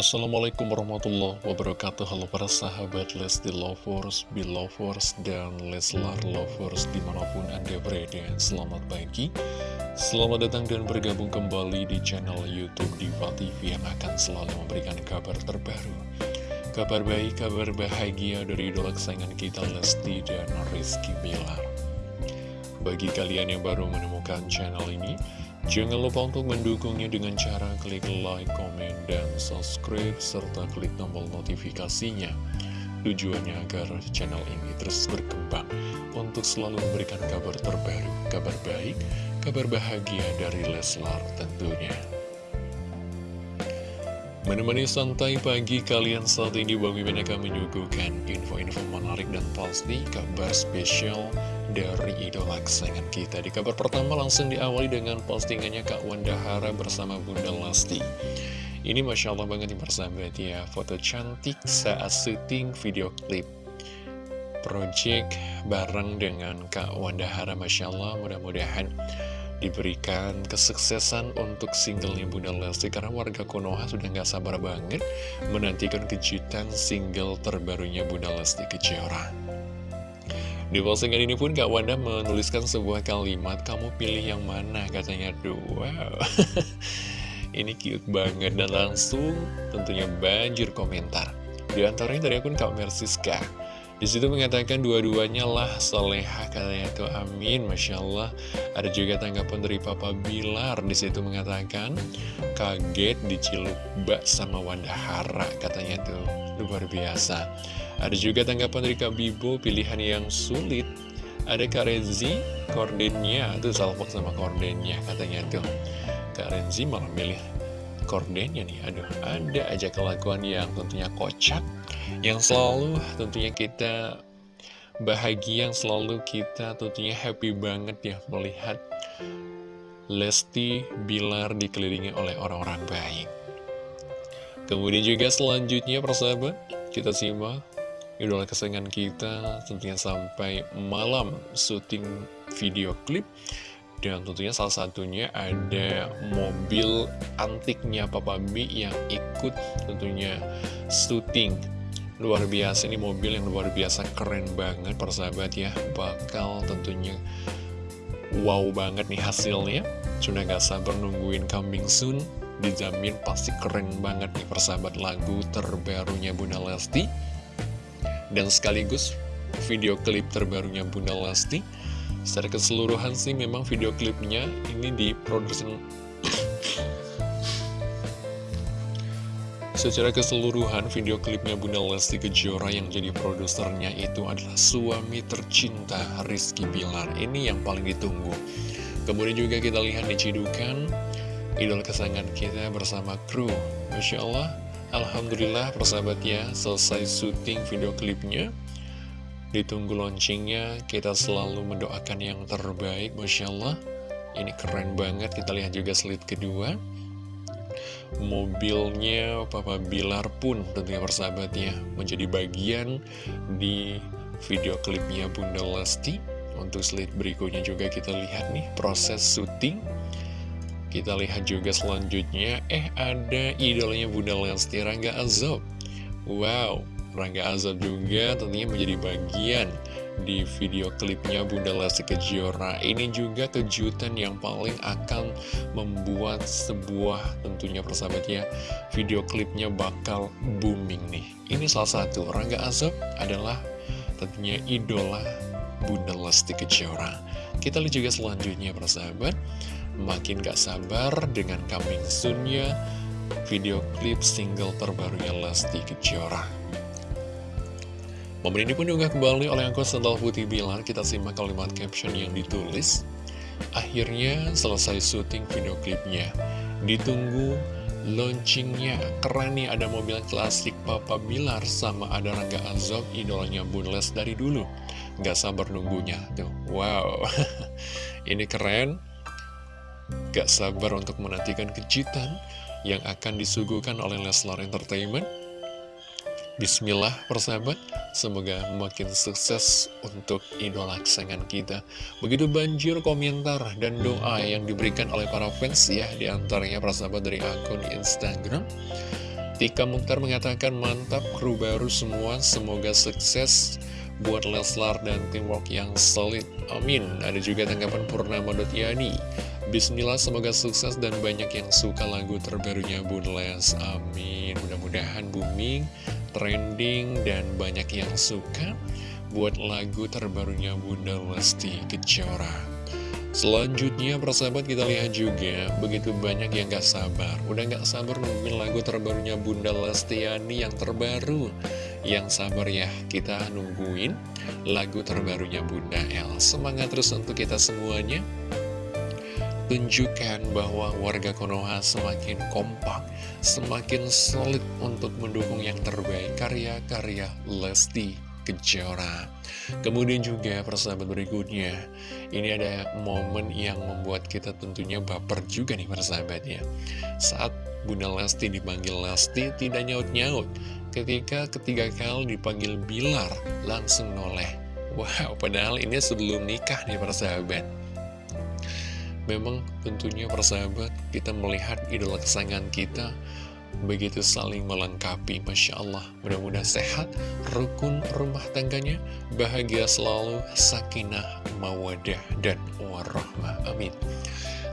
Assalamualaikum warahmatullahi wabarakatuh. Halo para sahabat Lesti Lovers, Belovers, dan Leslar Lovers di mana pun anda berada. Selamat pagi. Selamat datang dan bergabung kembali di channel Youtube Diva TV Yang akan selalu memberikan kabar terbaru. Kabar baik, kabar bahagia dari idola kesayangan kita Lesti dan Rizky Bilar. Bagi kalian yang baru menemukan channel ini Jangan lupa untuk mendukungnya dengan cara klik like, komen, dan subscribe, serta klik tombol notifikasinya. Tujuannya agar channel ini terus berkembang untuk selalu memberikan kabar terbaru, kabar baik, kabar bahagia dari Leslar tentunya. Menemani santai pagi kalian saat ini Bang Mimin akan menyuguhkan info-info menarik dan pasti kabar spesial dari idola kesayangan kita. Di kabar pertama langsung diawali dengan postingannya Kak Wanda Hara bersama Bunda Lasti Ini Masya Allah banget nih persahabat ya. Foto cantik saat syuting video klip Project bareng dengan Kak Wanda Hara Masya Allah. Mudah-mudahan diberikan kesuksesan untuk singlenya Bunda Lesti karena warga Konoha sudah nggak sabar banget menantikan kejutan single terbarunya Bunda Lesti Kejora. Di postingan ini pun Kak Wanda menuliskan sebuah kalimat, kamu pilih yang mana? Katanya, wow, ini cute banget. Dan langsung tentunya banjir komentar. Di antaranya dari akun Kak Mersiska. Di situ mengatakan dua-duanya lah soleha katanya itu amin, masya Allah. Ada juga tanggapan dari Papa Bilar. Di situ mengatakan kaget diciluk bak sama Wanda Hara katanya tuh luar biasa. Ada juga tanggapan dari Kak Bibo, pilihan yang sulit. Ada Kak Renzi, kordennya, itu salpok sama kordennya katanya tuh. Kak Renzi malah milih kordennya nih, aduh ada aja kelakuan yang tentunya kocak, yang selalu tentunya kita bahagia, yang selalu kita tentunya happy banget ya melihat Lesti Bilar dikelilingi oleh orang-orang baik. Kemudian juga selanjutnya persahabat, kita simak idola kesayangan kita tentunya sampai malam syuting video klip. Dan tentunya salah satunya ada mobil antiknya Papa B yang ikut tentunya syuting. Luar biasa ini mobil yang luar biasa keren banget persahabat ya. Bakal tentunya wow banget nih hasilnya. Sudah gak sabar nungguin coming soon dijamin pasti keren banget nih persahabat lagu terbarunya Bunda Lesti. Dan sekaligus video klip terbarunya Bunda Lesti. Secara keseluruhan sih memang video klipnya ini diproduksi Secara keseluruhan video klipnya Bunda Lesti Kejora yang jadi produsernya itu adalah suami tercinta Rizky Bilar. Ini yang paling ditunggu. Kemudian juga kita lihat di cidukan Idola kesayangan kita bersama kru. Masya Allah Alhamdulillah persahabat ya selesai syuting video klipnya. Ditunggu launchingnya kita selalu mendoakan yang terbaik Masya Allah. Ini keren banget kita lihat juga slide kedua. Mobilnya Papa Bilar pun tentunya persahabat ya Menjadi bagian di video klipnya Bunda Lesti. Untuk slide berikutnya juga kita lihat nih proses syuting kita lihat juga selanjutnya, eh ada idolanya Bunda Lesti Rangga Azob. Wow, Rangga Azob juga tentunya menjadi bagian di video klipnya Bunda Lesti Kejora. Ini juga kejutan yang paling akan membuat sebuah tentunya persahabatnya video klipnya bakal booming nih. Ini salah satu, Rangga Azob adalah tentunya idola Bunda Lesti Kejora. Kita lihat juga selanjutnya persahabat. Makin gak sabar dengan coming soon-nya video klip single terbarunya Lesti Kejora. Momen ini pun juga kembali oleh Angkot Sendal Putih Bilar, kita simak kalimat caption yang ditulis. Akhirnya selesai syuting video klipnya. Ditunggu launchingnya. Keren nih ada mobil klasik Papa Bilar sama ada Rangga Azob, idolanya Bunles dari dulu. Gak sabar nunggunya. Tuh, wow. ini keren. Gak sabar untuk menantikan kejutan yang akan disuguhkan oleh Leslar Entertainment. Bismillah persahabat, semoga makin sukses untuk idola kesayangan kita. Begitu banjir komentar dan doa yang diberikan oleh para fans ya, di antaranya persahabat dari akun Instagram. Tika Mukhtar mengatakan mantap kru baru semua, semoga sukses buat Leslar dan teamwork yang solid. Amin. Ada juga tanggapan Purnama Yani. Bismillah semoga sukses dan banyak yang suka lagu terbarunya Bun Les. Amin. Mudah-mudahan booming, trending, dan banyak yang suka buat lagu terbarunya Bunda Lesti Kejora. Selanjutnya persahabat kita lihat juga Begitu banyak yang gak sabar Udah gak sabar nungguin lagu terbarunya Bunda Lestiani yang terbaru Yang sabar ya kita nungguin lagu terbarunya Bunda El Semangat terus untuk kita semuanya Tunjukkan bahwa warga Konoha semakin kompak Semakin solid untuk mendukung yang terbaik Karya-karya Lesti Kejora. Kemudian juga persahabat berikutnya Ini ada momen yang membuat kita tentunya baper juga nih persahabat ya. Saat Bunda Lesti dipanggil Lesti tidak nyaut-nyaut. Ketika ketiga kali dipanggil Bilar langsung noleh. Wow padahal ini sebelum nikah nih persahabat Memang tentunya persahabat kita melihat idola kesayangan kita begitu saling melengkapi Masya Allah. Mudah-mudahan sehat rukun rumah tangganya bahagia selalu sakinah mawadah dan warahmah. Amin.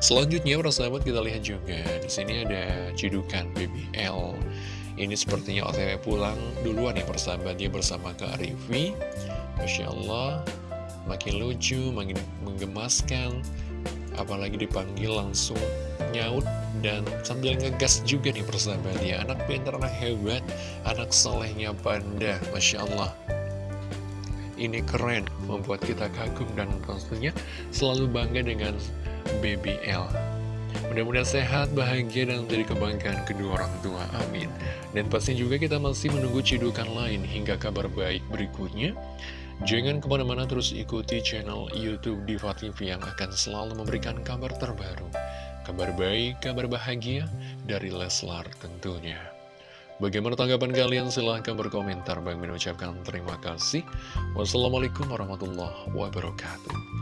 Selanjutnya para sahabat kita lihat juga. Di sini ada cidukan BBL ini sepertinya OTW pulang duluan ya persahabatnya bersama Kak Rivi Masya Allah makin lucu makin menggemaskan apalagi dipanggil langsung nyaut dan sambil ngegas juga nih persahabat ya. Anak pintar anak hebat anak solehnya panda. Masya Allah. Ini keren membuat kita kagum dan tentunya selalu bangga dengan BBL mudah-mudahan sehat bahagia dan menjadi kebanggaan kedua orang tua. Amin. Dan pasti juga kita masih menunggu cidukan lain hingga kabar baik berikutnya Jangan ke mana-mana terus ikuti channel Youtube Diva TV yang akan selalu memberikan kabar terbaru Kabar baik, kabar bahagia dari Leslar tentunya. Bagaimana tanggapan kalian? Silahkan berkomentar. Bang mengucapkan terima kasih. Wassalamualaikum warahmatullahi wabarakatuh.